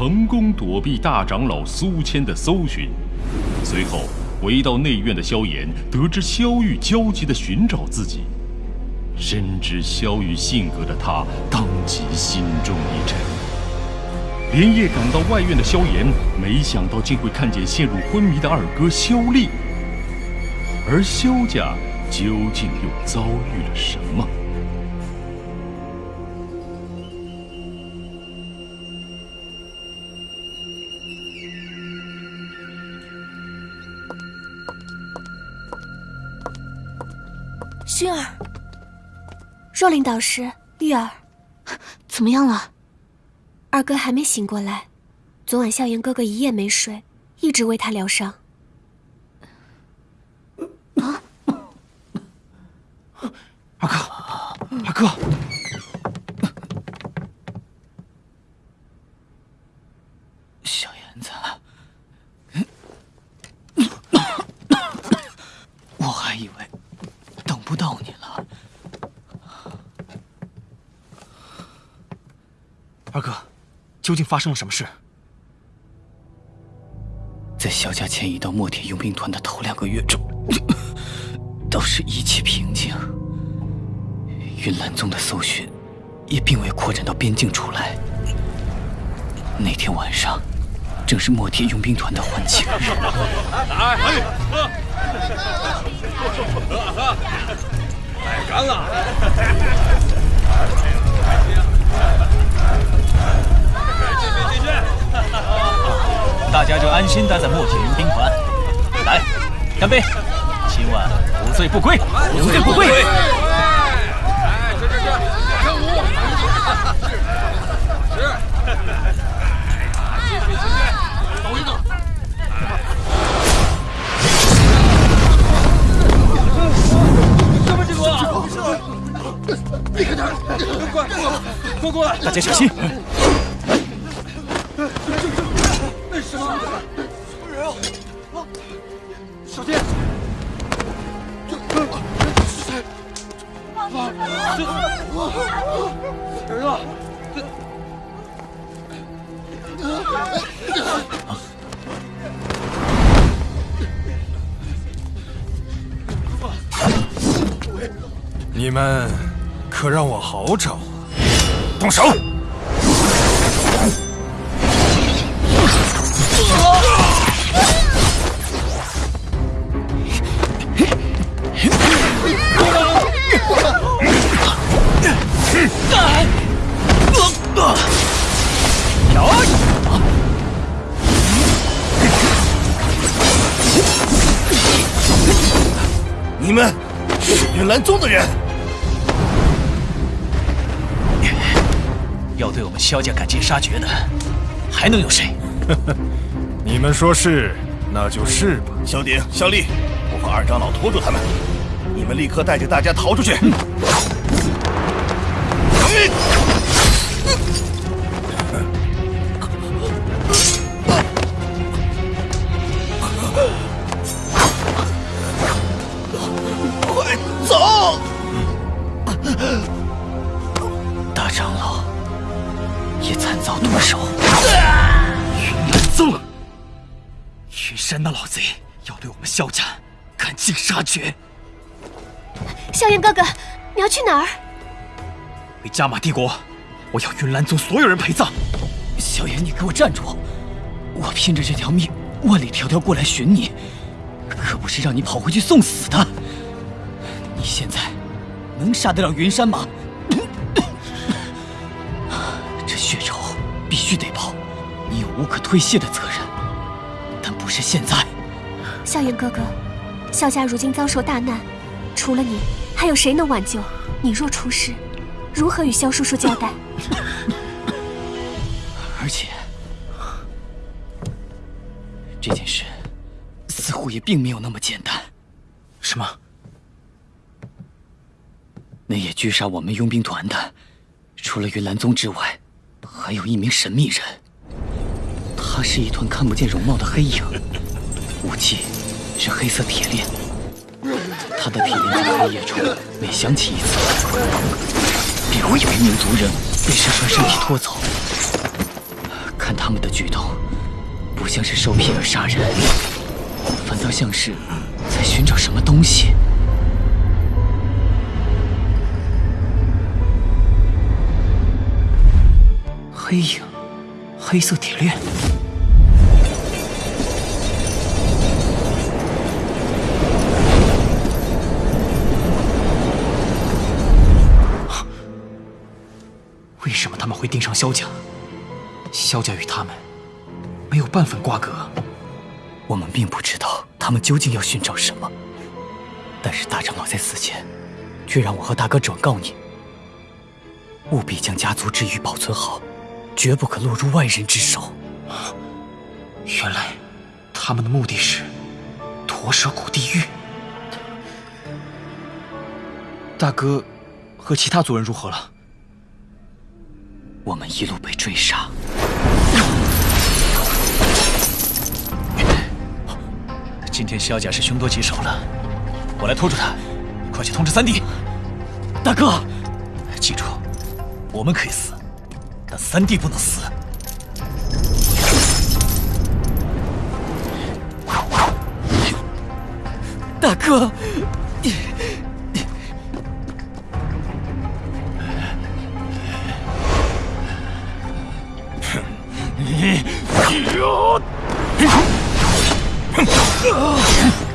成功躲避大长老苏谦的搜寻。随后回到内院的萧炎，得知萧玉焦急地寻找自己，深知萧玉性格的他，当即心中一沉。连夜赶到外院的萧炎，没想到竟会看见陷入昏迷的二哥萧厉。而萧家究竟又遭遇了什么？薰儿，若琳导师，玉儿，怎么样了？二哥还没醒过来，昨晚萧炎哥哥一夜没睡，一直为他疗伤。啊！二哥，二哥，小燕子，我还以为等不到你了。二哥，究竟发生了什么事？在萧家迁移到墨铁佣兵团的头两个月中，倒是一切平静。云岚宗的搜寻也并未扩展到边境出来。那天晚上，正是墨铁佣兵团的欢庆日。来，喝！喝喝！太干了！大家就安心待在墨铁云兵团。来，干杯！今晚不醉不归，不醉不归！哎，吃吃吃，跳舞！吃！大家小心！那什么？人啊！小心！这是谁？啊！这人啊！这。你们可让我好找！动手！你们是云岚宗的人？要对我们萧家赶尽杀绝的，还能有谁？你们说是，那就是吧。萧鼎、萧立，我和二长老拖住他们，你们立刻带着大家逃出去。快去哪儿？回加玛帝国，我要云岚宗所有人陪葬。萧炎，你给我站住！我拼着这条命，万里迢迢过来寻你，可不是让你跑回去送死的。你现在能杀得了云山吗？这血仇必须得报，你有无可推卸的责任，但不是现在。萧炎哥哥，萧家如今遭受大难，除了你，还有谁能挽救？你若出事，如何与萧叔叔交代？而且，这件事似乎也并没有那么简单。什么？那夜狙杀我们佣兵团的，除了云岚宗之外，还有一名神秘人。他是一团看不见容貌的黑影，武器是黑色铁链。他的铁链在黑夜中每响起一次，便会有一名族人被石川身体拖走。看他们的举动，不像是受骗而杀人，反倒像是在寻找什么东西。黑影，黑色铁链。为什么他们会盯上萧家？萧家与他们没有半分瓜葛。我们并不知道他们究竟要寻找什么，但是大长老在死前，却让我和大哥转告你，务必将家族之玉保存好，绝不可落入外人之手。原来，他们的目的是驼蛇谷地狱。大哥和其他族人如何了？我们一路被追杀。今天萧家是凶多吉少了，我来拖住他，快去通知三弟。大哥，记住，我们可以死，但三弟不能死。大哥。よっュ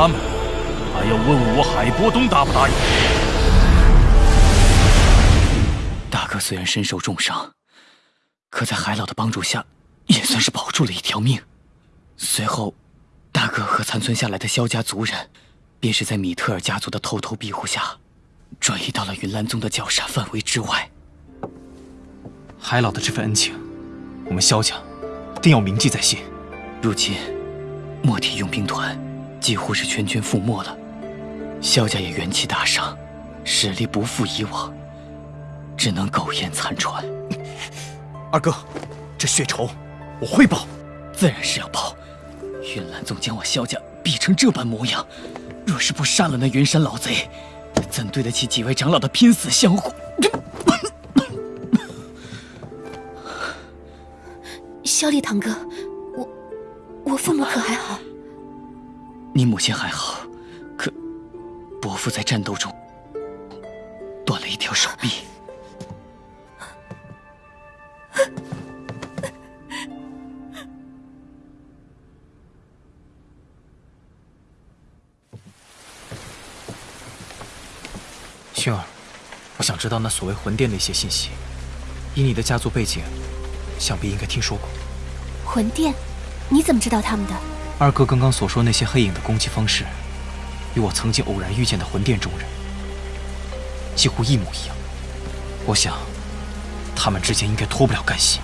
他们，还要问我海波东答不答应？大哥虽然身受重伤，可在海老的帮助下，也算是保住了一条命。随后，大哥和残存下来的萧家族人，便是在米特尔家族的偷偷庇护下，转移到了云岚宗的绞杀范围之外。海老的这份恩情，我们萧家定要铭记在心。如今，墨铁佣兵团几乎是全军覆没了，萧家也元气大伤，实力不复以往，只能苟延残喘。二哥，这血仇我会报，自然是要报。云岚宗将我萧家逼成这般模样，若是不杀了那云山老贼，怎对得起几位长老的拼死相护？萧烈堂哥，我我父母可还好？你母亲还好，可伯父在战斗中断了一条手臂。薰儿，我想知道那所谓魂殿的一些信息。以你的家族背景，想必应该听说过。魂殿，你怎么知道他们的？二哥刚刚所说那些黑影的攻击方式，与我曾经偶然遇见的魂殿中人几乎一模一样。我想，他们之间应该脱不了干系。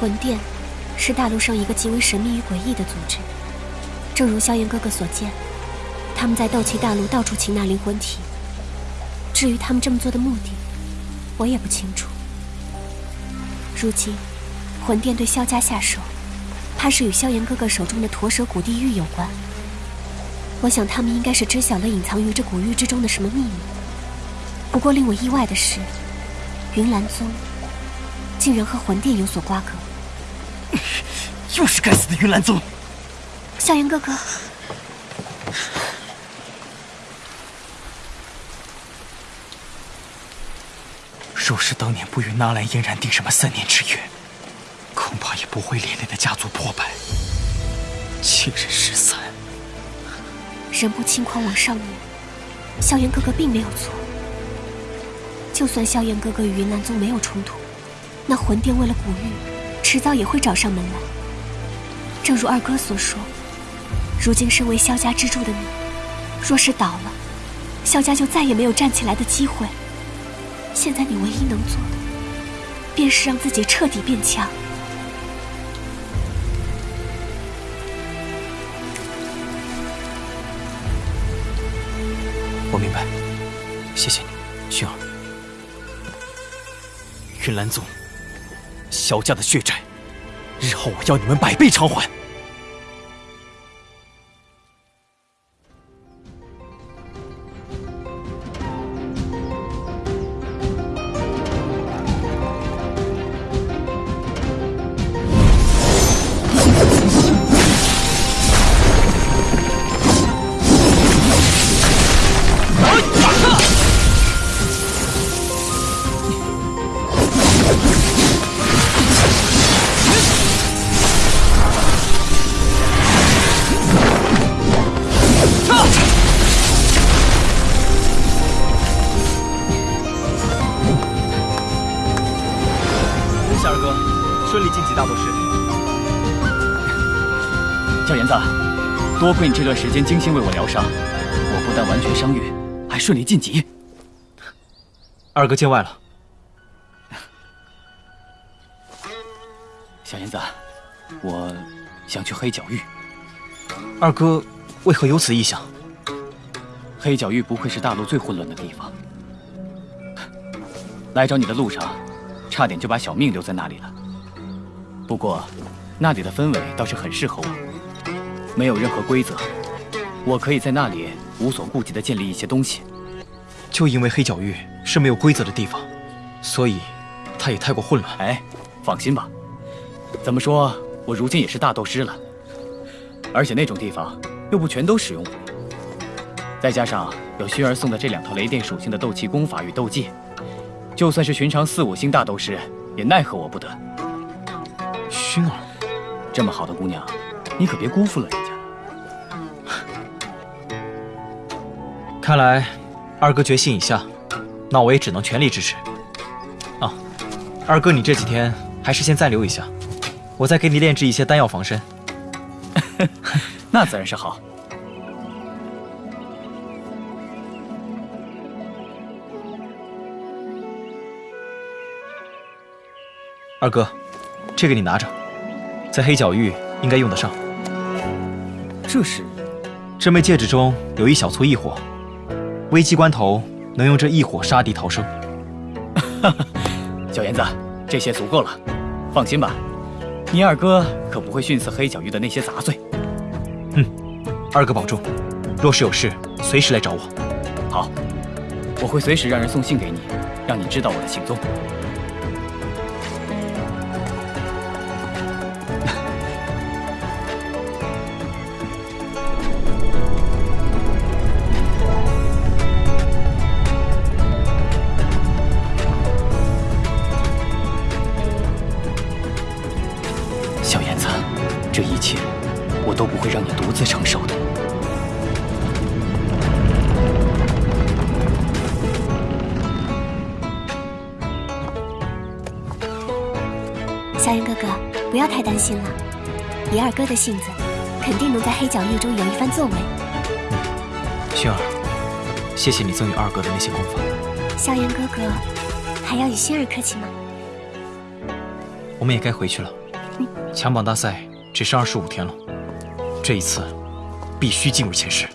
魂殿是大陆上一个极为神秘与诡异的组织。正如萧炎哥哥所见，他们在斗气大陆到处擒拿灵魂体。至于他们这么做的目的，我也不清楚。如今，魂殿对萧家下手，怕是与萧炎哥哥手中的驼蛇谷地狱有关。我想他们应该是知晓了隐藏于这古域之中的什么秘密。不过令我意外的是，云岚宗竟然和魂殿有所瓜葛。又是该死的云岚宗！萧炎哥哥，若是当年不与纳兰嫣然定什么三年之约，恐怕也不会连累的家族破败，亲人失散。人不轻狂枉少年，萧炎哥哥并没有错。就算萧炎哥哥与云岚宗没有冲突，那魂殿为了古玉，迟早也会找上门来。正如二哥所说，如今身为萧家支柱的你，若是倒了，萧家就再也没有站起来的机会。现在你唯一能做的，便是让自己彻底变强。我明白，谢谢你，薰儿。云岚宗，萧家的血债，日后我要你们百倍偿还。多亏你这段时间精心为我疗伤，我不但完全伤愈，还顺利晋级。二哥见外了。小燕子，我想去黑角域。二哥为何有此意向？黑角域不愧是大陆最混乱的地方。来找你的路上，差点就把小命留在那里了。不过，那里的氛围倒是很适合我。没有任何规则，我可以在那里无所顾忌地建立一些东西。就因为黑角域是没有规则的地方，所以它也太过混乱。哎，放心吧，怎么说，我如今也是大斗师了，而且那种地方又不全都使用我。再加上有薰儿送的这两套雷电属性的斗气功法与斗技，就算是寻常四五星大斗师也奈何我不得。薰儿，这么好的姑娘。你可别辜负了人看来二哥决心已下，那我也只能全力支持。啊，二哥，你这几天还是先暂留一下，我再给你炼制一些丹药防身。那自然是好。二哥，这个你拿着，在黑角域应该用得上。这是，这枚戒指中有一小簇异火，危机关头能用这一火杀敌逃生。小燕子，这些足够了，放心吧，你二哥可不会逊色黑角域的那些杂碎。嗯，二哥保重，若是有事，随时来找我。好，我会随时让人送信给你，让你知道我的行踪。担心了，以二哥的性子，肯定能在黑角域中有一番作为。薰儿，谢谢你赠予二哥的那些功法。萧炎哥哥，还要与薰儿客气吗？我们也该回去了。强榜大赛只剩二十五天了，这一次必须进入前十。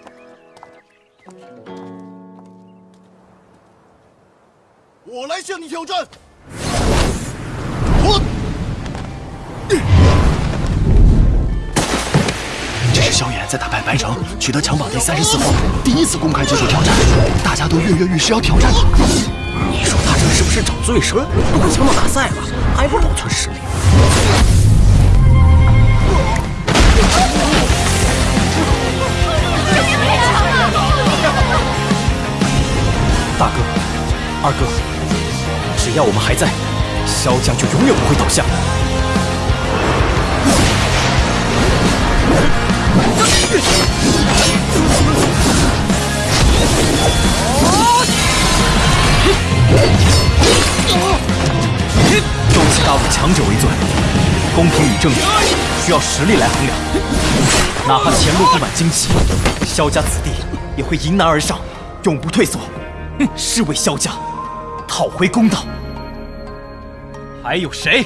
我来向你挑战。在打败白城，取得强榜第三十四后，第一次公开接受挑战，大家都跃跃欲试要挑战他。你说他这是不是找罪受？都快强榜大赛了，还不保存实力？大哥，二哥，只要我们还在，萧家就永远不会倒下。周齐大陆强者为尊，公平与正义需要实力来衡量。哪怕前路布满荆棘，萧家子弟也会迎难而上，永不退缩。哼，是为萧家讨回公道。还有谁？